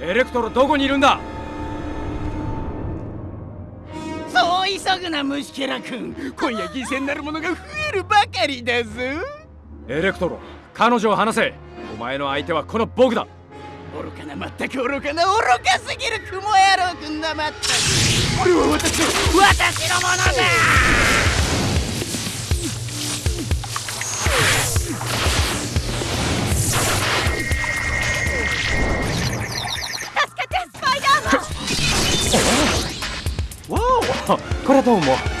エレクトロどこにいるんだ？そう急ぐな虫けら君今夜犠牲になるものが増えるばかりだぞ。エレクトロ彼女を離せ。お前の相手はこの僕だ。愚かなまったく愚かな愚かすぎる雲野郎君だまったく。これは私の私のものだこれはどうも。